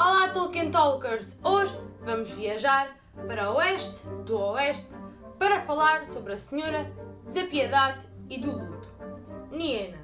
Olá Tolkien Talkers! Hoje vamos viajar para o oeste do oeste para falar sobre a Senhora da Piedade e do Luto, Niena.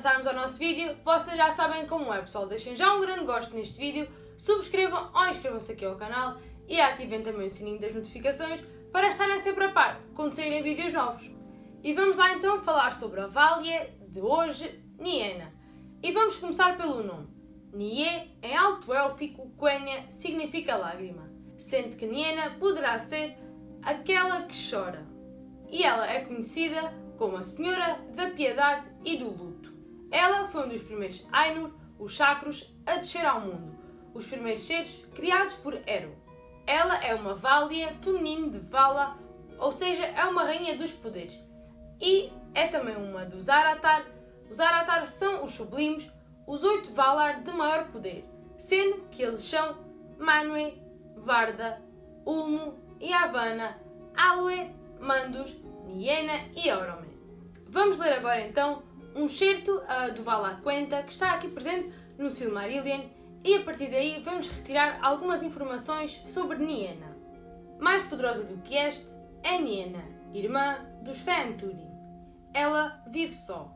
Passarmos ao nosso vídeo, vocês já sabem como é pessoal, deixem já um grande gosto neste vídeo, subscrevam ou inscrevam-se aqui ao canal e ativem também o sininho das notificações para estarem sempre a par quando saírem vídeos novos. E vamos lá então falar sobre a Vália de hoje, Niena. E vamos começar pelo nome. Nie, em alto élfico, Quenya, significa lágrima, sendo que Niena poderá ser aquela que chora. E ela é conhecida como a Senhora da Piedade e do Luto. Ela foi um dos primeiros Ainur, os Chacros, a descer ao mundo, os primeiros seres criados por Eru. Ela é uma Vália feminino de Vala, ou seja, é uma rainha dos poderes. E é também uma dos Aratar. Os Aratar são os sublimes, os oito Valar de maior poder, sendo que eles são Manwë, Varda, Ulmo, Yavanna, Alue, Mandus, Niena e Oromen. Vamos ler agora então um certo uh, do Valar Quenta que está aqui presente no Silmarillion e a partir daí vamos retirar algumas informações sobre Niena. Mais poderosa do que este é Niena, irmã dos Fëanturi. Ela vive só.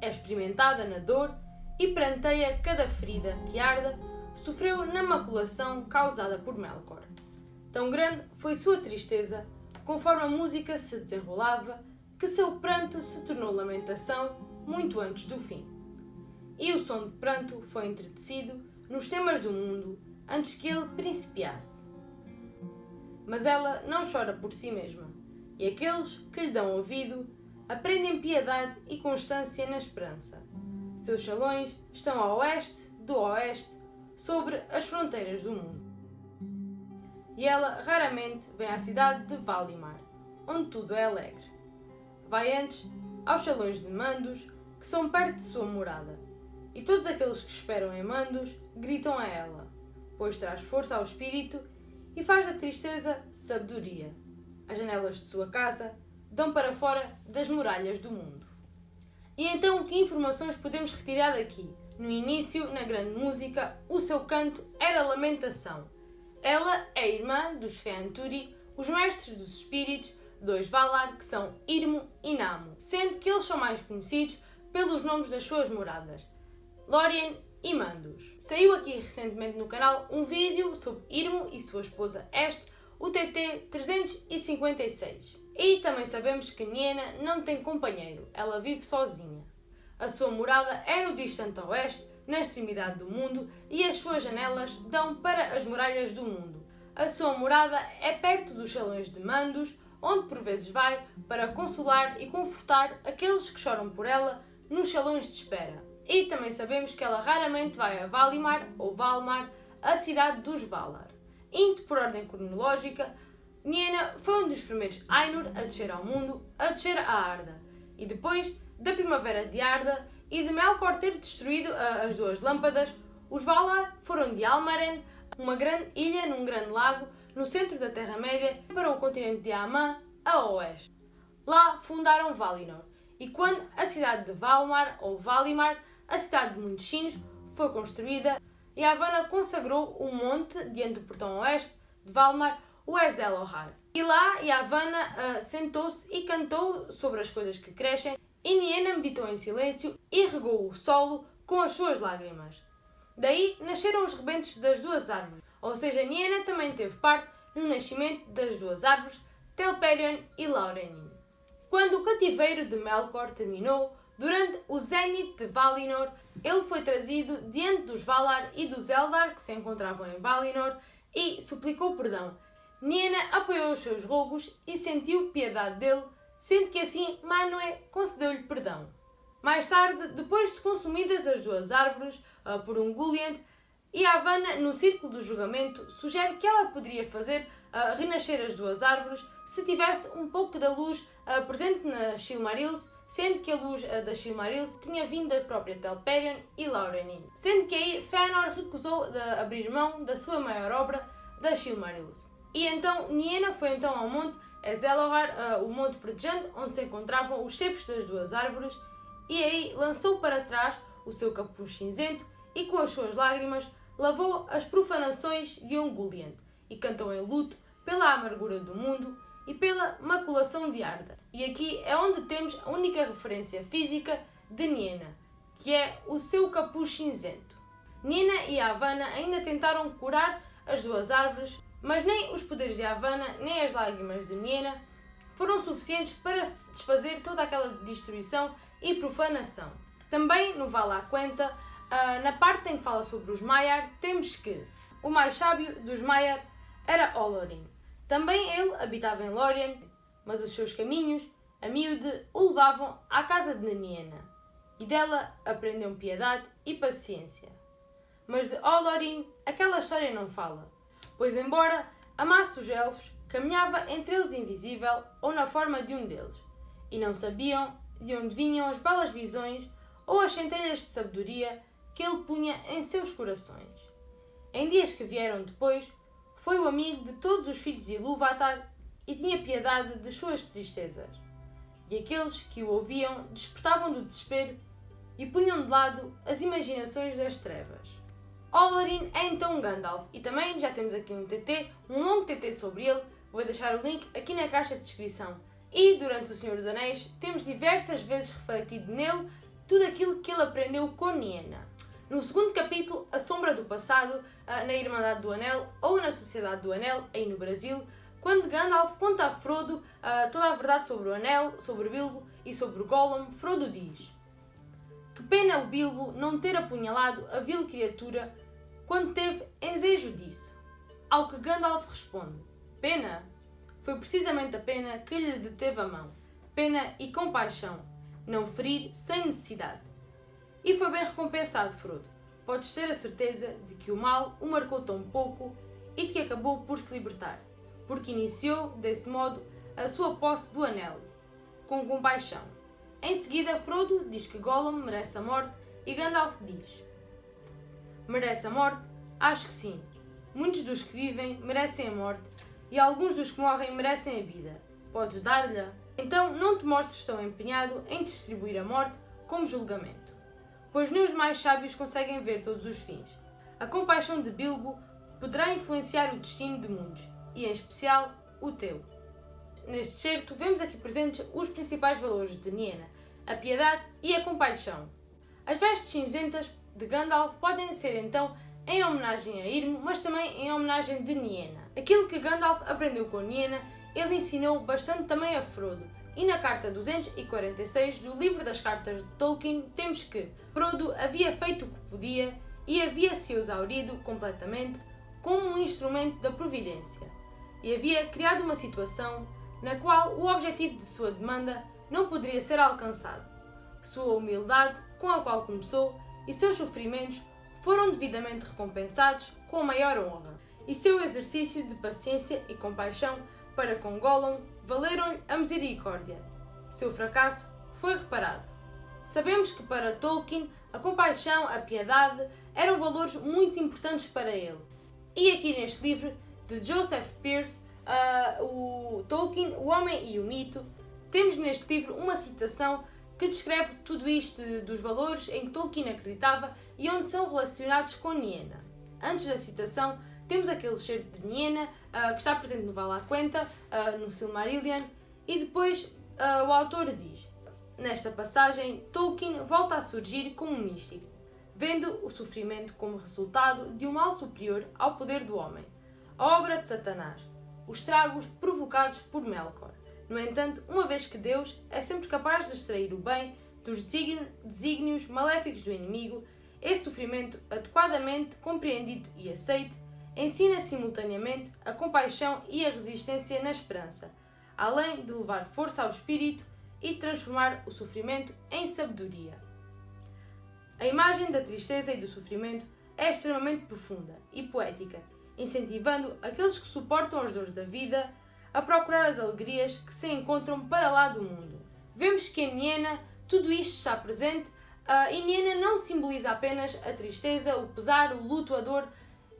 É experimentada na dor e pranteia cada ferida que arda sofreu na maculação causada por Melkor. Tão grande foi sua tristeza, conforme a música se desenrolava, que seu pranto se tornou lamentação muito antes do fim. E o som de pranto foi entretecido nos temas do mundo antes que ele principiasse. Mas ela não chora por si mesma, e aqueles que lhe dão ouvido aprendem piedade e constância na esperança. Seus salões estão a oeste do oeste, sobre as fronteiras do mundo. E ela raramente vem à cidade de Valimar, onde tudo é alegre vai antes aos salões de Mandos, que são perto de sua morada, e todos aqueles que esperam em Mandos gritam a ela, pois traz força ao espírito e faz da tristeza sabedoria. As janelas de sua casa dão para fora das muralhas do mundo. E então, que informações podemos retirar daqui? No início, na grande música, o seu canto era lamentação. Ela é irmã dos Feanturi, os mestres dos espíritos, dois Valar, que são Irmo e Namo, sendo que eles são mais conhecidos pelos nomes das suas moradas, Lórien e Mandos. Saiu aqui recentemente no canal um vídeo sobre Irmo e sua esposa Este, o TT 356. E também sabemos que Niena não tem companheiro, ela vive sozinha. A sua morada é no distante oeste, na extremidade do mundo, e as suas janelas dão para as muralhas do mundo. A sua morada é perto dos salões de Mandos, onde por vezes vai para consolar e confortar aqueles que choram por ela nos salões de espera. E também sabemos que ela raramente vai a Valimar ou Valmar, a cidade dos Valar. Indo por ordem cronológica, Niena foi um dos primeiros Ainur a descer ao mundo, a descer a Arda, e depois da Primavera de Arda e de Melkor ter destruído as duas lâmpadas, os Valar foram de Almaren, uma grande ilha num grande lago no centro da Terra-média, para o continente de Amã, a oeste. Lá fundaram Valinor, e quando a cidade de Valmar, ou Valimar, a cidade de muitos sinos, foi construída, Yavanna consagrou um monte diante do portão oeste de Valmar, o Ezelohar. E lá Yavanna uh, sentou-se e cantou sobre as coisas que crescem, e Niena meditou em silêncio e regou o solo com as suas lágrimas. Daí nasceram os rebentos das duas árvores, ou seja, Niena também teve parte no nascimento das duas árvores, Telperion e Laurenin. Quando o cativeiro de Melkor terminou, durante o Zénite de Valinor, ele foi trazido diante dos Valar e dos Eldar que se encontravam em Valinor e suplicou perdão. Niena apoiou os seus rogos e sentiu piedade dele, sendo que assim Manwë concedeu-lhe perdão. Mais tarde, depois de consumidas as duas árvores uh, por um Gulliant, Yavanna, no círculo do julgamento, sugere que ela poderia fazer uh, renascer as duas árvores se tivesse um pouco da luz uh, presente na Silmarils, sendo que a luz uh, da Silmarils tinha vindo da própria Telperion e Laurenin. Sendo que aí Fëanor recusou de abrir mão da sua maior obra, da Silmarils. E então Niena foi então ao monte Ezelohar, o monte verdejante, onde se encontravam os cepos das duas árvores, e aí lançou para trás o seu capuz cinzento e com as suas lágrimas lavou as profanações de Ungoliant e cantou em luto pela amargura do mundo e pela maculação de Arda. E aqui é onde temos a única referência física de Niena, que é o seu capuz cinzento. Niena e Havana ainda tentaram curar as duas árvores, mas nem os poderes de Havana nem as lágrimas de Niena foram suficientes para desfazer toda aquela destruição e profanação. Também no Vala Quenta, ah, na parte em que fala sobre os Maiar, temos que o mais sábio dos Maiar era Olorin. Também ele habitava em Lórien, mas os seus caminhos, a miúde, o levavam à casa de Naniena, e dela aprendeu piedade e paciência. Mas de Olorin aquela história não fala, pois embora amasse os elfos, caminhava entre eles invisível ou na forma de um deles, e não sabiam de onde vinham as belas visões ou as centelhas de sabedoria que ele punha em seus corações. Em dias que vieram depois, foi o amigo de todos os filhos de Ilúvatar e tinha piedade de suas tristezas. E aqueles que o ouviam despertavam do desespero e punham de lado as imaginações das trevas. Olorin é então Gandalf e também já temos aqui um TT, um longo TT sobre ele, vou deixar o link aqui na caixa de descrição. E durante o Senhor dos Anéis temos diversas vezes refletido nele tudo aquilo que ele aprendeu com Niena. No segundo capítulo, A Sombra do Passado, ah, na Irmandade do Anel ou na Sociedade do Anel, aí no Brasil, quando Gandalf conta a Frodo uh, toda a verdade sobre o Anel, sobre Bilbo e sobre o Gollum, Frodo diz Que pena o Bilbo não ter apunhalado a vil criatura quando teve ensejo disso. Ao que Gandalf responde Pena? Foi precisamente a pena que lhe deteve a mão. Pena e compaixão. Não ferir sem necessidade. E foi bem recompensado, Frodo. Podes ter a certeza de que o mal o marcou tão pouco e de que acabou por se libertar, porque iniciou, desse modo, a sua posse do anel, com compaixão. Em seguida, Frodo diz que Gollum merece a morte e Gandalf diz: Merece a morte? Acho que sim. Muitos dos que vivem merecem a morte e alguns dos que morrem merecem a vida. Podes dar-lhe? Então não te mostres tão empenhado em distribuir a morte como julgamento pois nem os mais sábios conseguem ver todos os fins. A compaixão de Bilbo poderá influenciar o destino de muitos, e em especial o teu. Neste certo, vemos aqui presentes os principais valores de Niena, a piedade e a compaixão. As vestes cinzentas de Gandalf podem ser então em homenagem a Irmo, mas também em homenagem de Niena. Aquilo que Gandalf aprendeu com Niena, ele ensinou bastante também a Frodo, e na carta 246 do livro das cartas de Tolkien temos que Frodo havia feito o que podia e havia se exaurido completamente como um instrumento da providência e havia criado uma situação na qual o objetivo de sua demanda não poderia ser alcançado. Sua humildade, com a qual começou, e seus sofrimentos foram devidamente recompensados com a maior honra, e seu exercício de paciência e compaixão para com Gollum valeram-lhe a misericórdia. Seu fracasso foi reparado. Sabemos que para Tolkien a compaixão, a piedade eram valores muito importantes para ele. E aqui neste livro de Joseph Pearce, uh, o Tolkien, O Homem e o Mito, temos neste livro uma citação que descreve tudo isto dos valores em que Tolkien acreditava e onde são relacionados com Niena. Antes da citação, temos aquele cheiro de Niena, uh, que está presente no Valaquenta, uh, no Silmarillion, e depois uh, o autor diz: Nesta passagem, Tolkien volta a surgir como um místico, vendo o sofrimento como resultado de um mal superior ao poder do homem, a obra de Satanás, os estragos provocados por Melkor. No entanto, uma vez que Deus é sempre capaz de extrair o bem dos desígnios maléficos do inimigo, esse sofrimento adequadamente compreendido e aceito ensina simultaneamente a compaixão e a resistência na esperança, além de levar força ao espírito e transformar o sofrimento em sabedoria. A imagem da tristeza e do sofrimento é extremamente profunda e poética, incentivando aqueles que suportam as dores da vida a procurar as alegrias que se encontram para lá do mundo. Vemos que em Niena tudo isto está presente uh, e Niena não simboliza apenas a tristeza, o pesar, o luto, a dor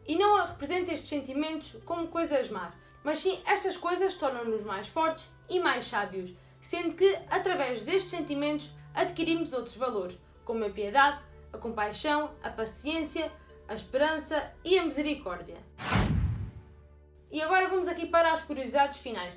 e não representa estes sentimentos como coisas más, mas sim estas coisas tornam-nos mais fortes e mais sábios, sendo que através destes sentimentos adquirimos outros valores, como a piedade, a compaixão, a paciência, a esperança e a misericórdia. E agora vamos aqui para as curiosidades finais.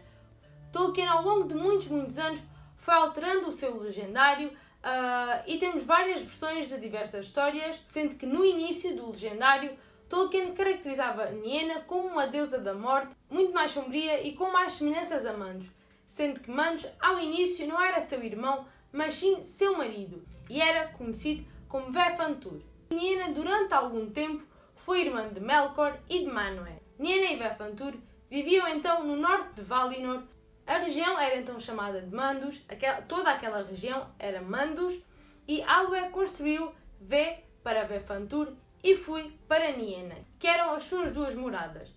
Tolkien, ao longo de muitos, muitos anos, foi alterando o seu legendário uh, e temos várias versões de diversas histórias, sendo que no início do legendário, Tolkien caracterizava Niena como uma deusa da morte, muito mais sombria e com mais semelhanças a Mandos, sendo que Mandos, ao início, não era seu irmão, mas sim seu marido, e era conhecido como Vefantur. Niena, durante algum tempo, foi irmã de Melkor e de Manwë. Niena e Vefantur viviam então no norte de Valinor. A região era então chamada de Mandos, aquela, toda aquela região era Mandos, e Alwë construiu V para Vefantur e fui para Niena, que eram as suas duas moradas.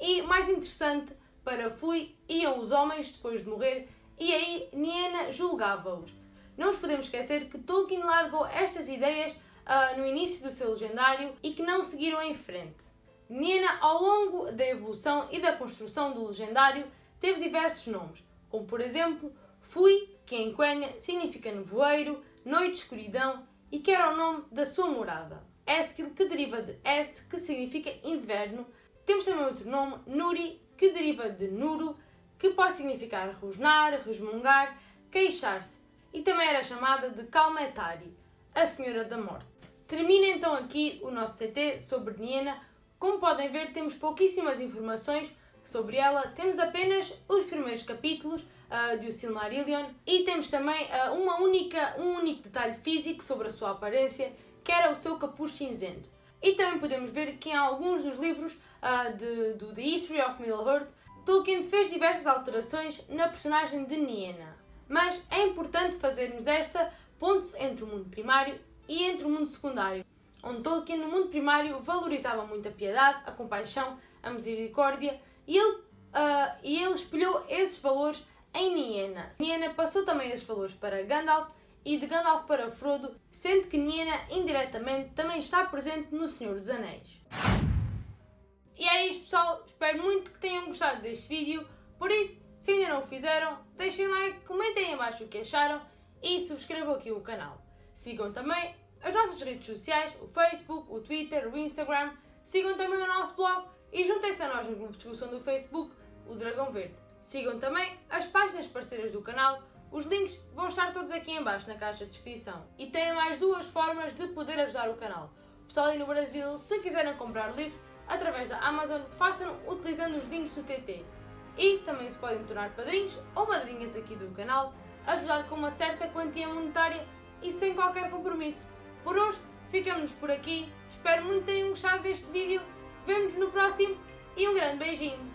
E mais interessante, para Fui iam os homens depois de morrer e aí Niena julgava-os. Não nos podemos esquecer que Tolkien largou estas ideias uh, no início do seu legendário e que não seguiram em frente. Niena, ao longo da evolução e da construção do legendário, teve diversos nomes, como por exemplo Fui, que em Quenya significa nevoeiro, noite, escuridão e que era o nome da sua morada. Esquil, que deriva de Es, que significa inverno. Temos também outro nome, Nuri, que deriva de Nuru, que pode significar rosnar, resmungar, queixar-se. E também era chamada de Kalmetari, a Senhora da Morte. Termina então aqui o nosso TT sobre Niena. Como podem ver, temos pouquíssimas informações sobre ela. Temos apenas os primeiros capítulos uh, de O Silmarillion e temos também uh, uma única, um único detalhe físico sobre a sua aparência, que era o seu capuz cinzento. E também podemos ver que em alguns dos livros uh, de, do The History of Middle-earth, Tolkien fez diversas alterações na personagem de Niena. Mas é importante fazermos esta ponto entre o mundo primário e entre o mundo secundário, onde Tolkien no mundo primário valorizava muito a piedade, a compaixão, a misericórdia e ele, uh, e ele espelhou esses valores em Niena. Niena passou também esses valores para Gandalf e de Gandalf para Frodo, sendo que Niena indiretamente também está presente no Senhor dos Anéis. E é isto pessoal, espero muito que tenham gostado deste vídeo, por isso, se ainda não o fizeram, deixem like, comentem abaixo o que acharam e subscrevam aqui o canal. Sigam também as nossas redes sociais, o Facebook, o Twitter, o Instagram, sigam também o nosso blog e juntem-se a nós no grupo de discussão do Facebook, o Dragão Verde. Sigam também as páginas parceiras do canal, os links vão estar todos aqui em baixo na caixa de descrição. E têm mais duas formas de poder ajudar o canal. Pessoal aí no Brasil, se quiserem comprar livros através da Amazon, façam utilizando os links do TT. E também se podem tornar padrinhos ou madrinhas aqui do canal, ajudar com uma certa quantia monetária e sem qualquer compromisso. Por hoje, ficamos por aqui. Espero muito que tenham gostado deste vídeo. Vemo-nos no próximo e um grande beijinho.